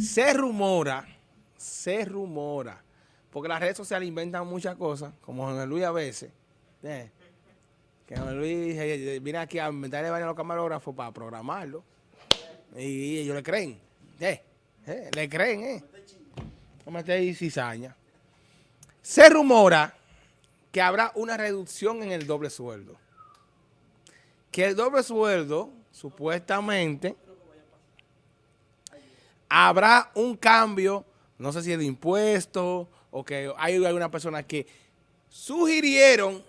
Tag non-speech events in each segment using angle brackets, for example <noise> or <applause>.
Se rumora, se rumora, porque las redes sociales inventan muchas cosas, como José Luis a veces, eh, que José Luis viene aquí a inventarle a los camarógrafos para programarlo, y ellos le creen, eh, eh, le creen, eh. Me estéis cizaña. Se rumora que habrá una reducción en el doble sueldo. Que el doble sueldo, supuestamente, habrá un cambio, no sé si es de impuestos o que hay algunas personas que sugirieron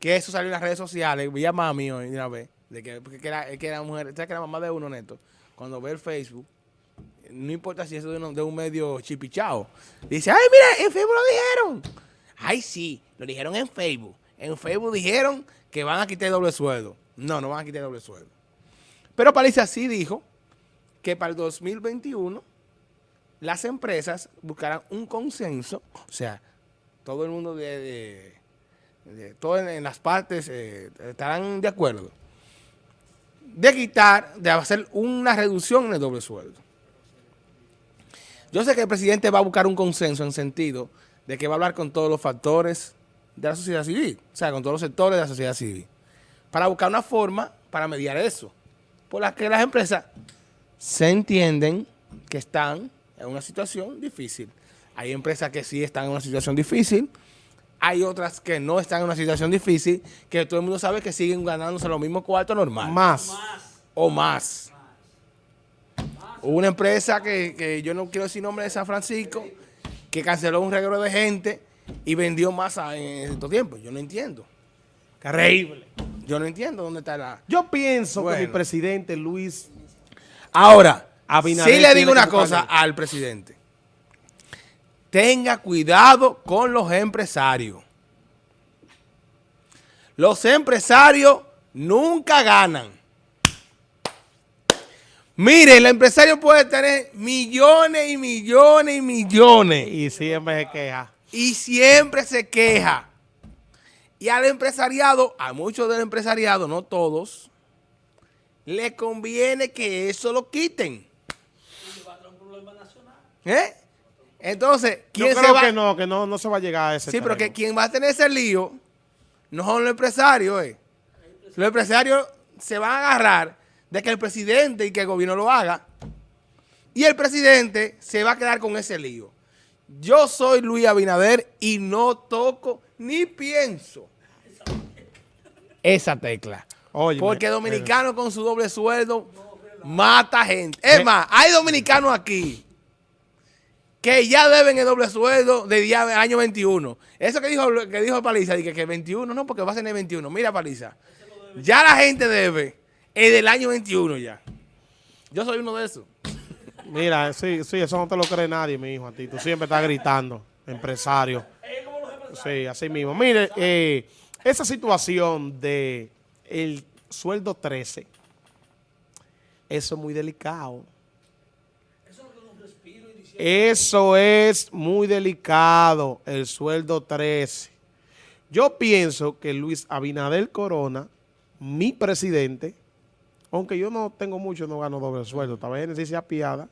que eso salió en las redes sociales, vi a mami una vez, de que, que, era, que era mujer, que era mamá de uno neto, cuando ve el Facebook, no importa si es de, uno, de un medio chipichao, dice, ay mira, en Facebook lo dijeron. Ay sí, lo dijeron en Facebook. En Facebook dijeron que van a quitar doble sueldo. No, no van a quitar doble sueldo. Pero Paliza sí dijo que para el 2021 las empresas buscarán un consenso, o sea, todo el mundo de, de, todas en las partes eh, estarán de acuerdo, de quitar, de hacer una reducción en el doble sueldo. Yo sé que el presidente va a buscar un consenso en sentido de que va a hablar con todos los factores de la sociedad civil, o sea, con todos los sectores de la sociedad civil, para buscar una forma para mediar eso, por la que las empresas se entienden que están en una situación difícil. Hay empresas que sí están en una situación difícil, hay otras que no están en una situación difícil, que todo el mundo sabe que siguen ganándose los mismos cuartos normal. Más. O más. Hubo una empresa que, que, yo no quiero decir nombre de San Francisco, que canceló un regalo de gente y vendió masa en estos tiempos. Yo no entiendo. Increíble. Yo no entiendo dónde está la... Yo pienso que mi presidente Luis Ahora, sí le digo una cosa al presidente. Tenga cuidado con los empresarios. Los empresarios nunca ganan. Mire, el empresario puede tener millones y millones y millones. Y siempre se queja. Y siempre se queja. Y al empresariado, a muchos del empresariado, no todos, le conviene que eso lo quiten. ¿Eh? Entonces, ¿quién se va? que no, que no, no se va a llegar a ese Sí, pero que quien va a tener ese lío no son los empresarios, eh. Los empresarios se van a agarrar de que el presidente y que el gobierno lo haga. Y el presidente se va a quedar con ese lío. Yo soy Luis Abinader y no toco ni pienso esa tecla. Porque dominicano con su doble sueldo mata gente. Es más, hay dominicanos aquí que ya deben el doble sueldo de día año 21. Eso que dijo que dijo Paliza, que, que 21, no, porque va a ser en el 21. Mira, Paliza, ya la gente debe el del año 21 ya. Yo soy uno de esos. Mira, sí, sí, eso no te lo cree nadie, mi hijo, a ti. Tú siempre estás gritando, empresario. Sí, así mismo. Mire, eh, esa situación de el sueldo 13, eso es muy delicado. Eso es muy delicado, el sueldo 13. Yo pienso que Luis Abinader Corona, mi presidente, aunque yo no tengo mucho, no gano doble sueldo, también si se apiada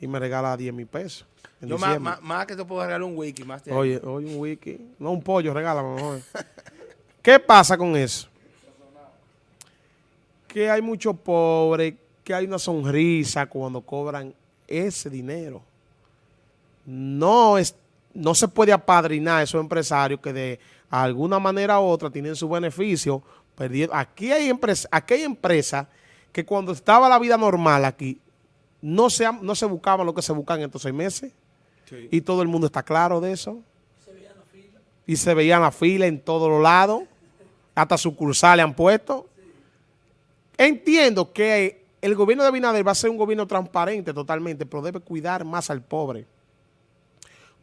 y me regala 10 mil pesos. Yo más, más, que te puedo regalar un wiki. Más oye, oye, un wiki. No, un pollo, regálame mejor. ¿Qué pasa con eso? Que hay muchos pobres, que hay una sonrisa cuando cobran ese dinero. No, es, no se puede apadrinar a esos empresarios que de alguna manera u otra tienen su beneficio. Aquí hay empresas aquí hay empresas que cuando estaba la vida normal aquí, no se, no se buscaban lo que se buscan en estos seis meses. Y todo el mundo está claro de eso. Y se veían la fila en todos los lados. Hasta sucursales han puesto. Entiendo que el gobierno de Abinader va a ser un gobierno transparente totalmente, pero debe cuidar más al pobre.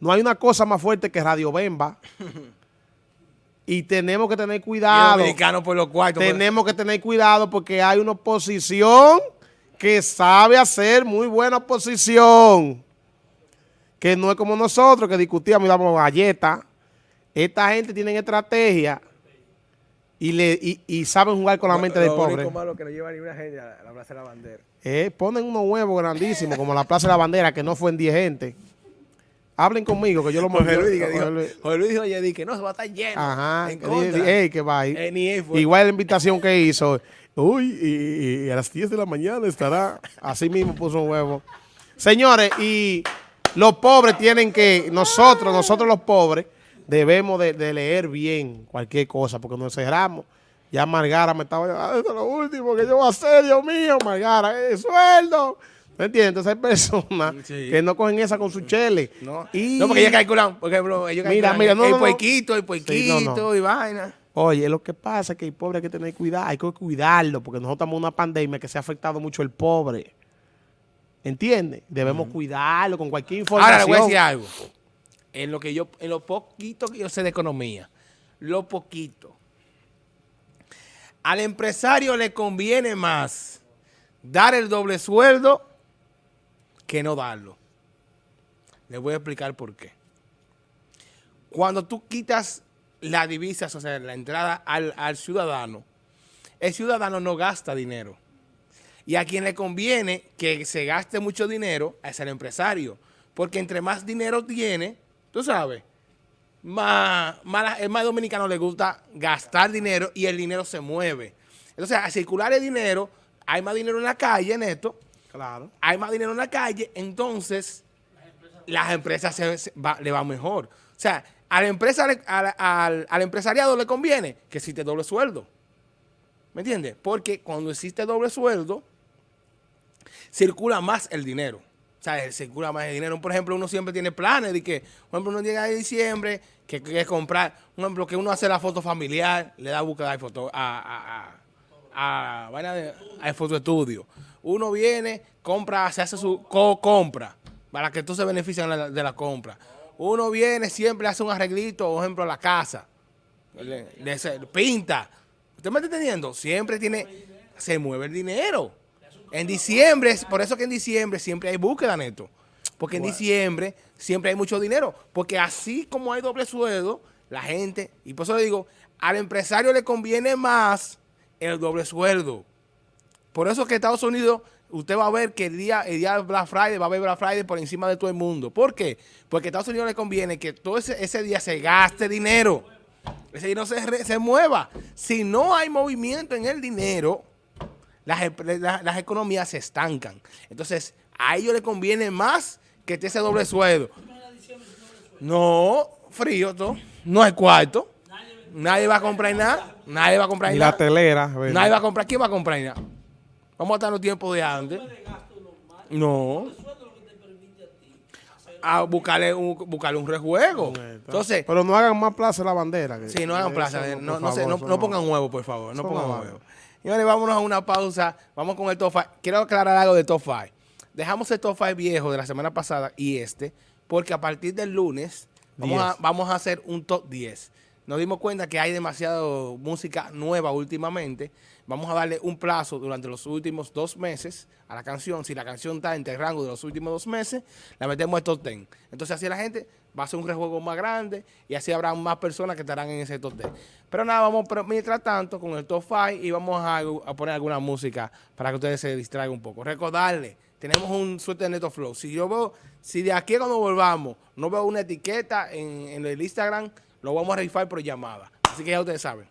No hay una cosa más fuerte que Radio Bemba. <laughs> y tenemos que tener cuidado. por los cuartos. Tenemos que tener cuidado porque hay una oposición que sabe hacer muy buena oposición. Que no es como nosotros que discutíamos y damos galletas. Esta gente tiene estrategia y, le, y, y saben jugar con la mente del pobre. Lo malo que no lleva ni una gente a la Plaza de la Bandera. eh, ponen unos huevos grandísimos, como la Plaza de la Bandera, que no fue en 10 gente. Hablen conmigo, que yo lo yo- Luis, dijo, Luis. Dijo ayer, que no, se va a estar lleno. Ajá. En contra. ey, que va. Eh, ni él fue. Igual la invitación que hizo. Uy, y, y a las 10 de la mañana estará. Así mismo puso un huevo. Señores, y los pobres tienen que, nosotros, nosotros los pobres, debemos de, de leer bien cualquier cosa, porque nos cerramos. Ya Margara me estaba diciendo, ah, esto es lo último que yo voy a hacer, Dios mío, Margara, eh, sueldo. ¿Me entiendes? Entonces hay personas Sí. que no cogen esa con su chele. No, Y- no porque ellos calculan, por ejemplo, ellos Mira, calculan mira, no, el no, puequito, el puequito Sí, no, y vaina. Oye, lo que pasa es que el pobre hay que tener cuidado, hay que cuidarlo, porque nosotros estamos en una pandemia que se ha afectado mucho el pobre. ¿Entiendes? Debemos cuidarlo con cualquier información. Ahora le voy a decir algo. En lo que yo, en lo poquito que yo sé de economía, lo poquito. Al empresario le conviene más dar el doble sueldo que no darlo. Les voy a explicar por qué. Cuando tú quitas la divisa, o sea, la entrada al, al ciudadano, el ciudadano no gasta dinero. Y a quien le conviene que se gaste mucho dinero es el empresario. Porque entre más dinero tiene, tú sabes, más, el más dominicano le gusta gastar dinero y el dinero se mueve. Entonces, al circular el dinero, hay más dinero en la calle, en esto, Claro. hay más dinero en la calle, entonces las empresas se, se- va- le va mejor. O sea, a la empresa, al- al empresariado le conviene que existe doble sueldo. ¿Me entiendes? Porque cuando existe doble sueldo, circula más el dinero. Sea, circula más el dinero. Por ejemplo, uno siempre tiene planes de que, por ejemplo, uno llega a diciembre, que quiere comprar, por ejemplo, que uno hace la foto familiar, le da búsqueda de foto a, a, a, a, de, a fotoestudio. Uno viene, compra, se hace su co compra, para que tú se beneficien de la, compra. Uno viene, siempre hace un arreglito, por ejemplo, a la casa. Pinta. ¿Usted me está entendiendo? Siempre tiene, se mueve el dinero. En diciembre, es- por eso que en diciembre siempre hay búsqueda, Neto. Porque en diciembre siempre hay mucho dinero. Porque así como hay doble sueldo, la gente, y por eso le digo, al empresario le conviene más el doble sueldo. Por eso que Estados Unidos, usted va a ver que el día, el día de Black Friday va a haber Black Friday por encima de todo el mundo. ¿Por qué? Porque a Estados Unidos le conviene que todo ese, ese día se gaste dinero. Ese dinero se, se mueva. Si no hay movimiento en el dinero, las, las economías se estancan. Entonces, a ellos les conviene más que esté ese doble sueldo. No, frío todo. No hay cuarto. Nadie va a comprar nada. Nadie va a comprar Y nada. la telera. Nadie va a comprar. ¿Quién va a comprar nada? Vamos a estar en los tiempos de antes. No. A buscarle un, buscarle un rejuego. Entonces, Pero no hagan más plaza la bandera. que- Sí, no hagan plaza. No, no, no- no pongan huevo, por favor. No pongan huevo. Señores, vámonos a una pausa. Vamos con el top 5. Quiero aclarar algo de top 5. Dejamos el top 5 viejo de la semana pasada y este, porque a partir del lunes vamos, a, 10. vamos a hacer un top 10. Nos dimos cuenta que hay demasiado música nueva últimamente. Vamos a darle un plazo durante los últimos dos meses a la canción. Si la canción está entre el rango de los últimos dos meses, la metemos en top 10. Entonces así la gente va a hacer un rejuego más grande y así habrá más personas que estarán en ese top 10. Pero nada, vamos mientras tanto con el top 5 y vamos a, poner alguna música para que ustedes se distraigan un poco. Recordarle, tenemos un suerte de Neto Flow. Si yo veo, si de aquí cuando volvamos no veo una etiqueta en, en el Instagram, lo vamos a rifar por llamada. Así que ya ustedes saben.